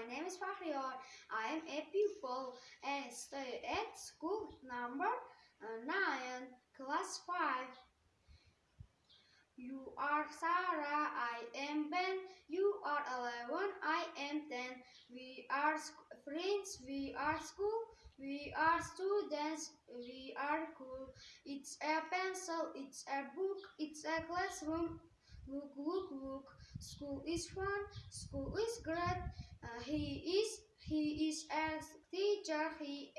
my name is Fahrior. I am a pupil and stay at school number uh, 9, class 5. You are Sarah, I am Ben. You are 11, I am 10. We are friends, we are school, we are students, we are cool. It's a pencil, it's a book, it's a classroom. Look, look, look. School is fun, school is great. Uh, he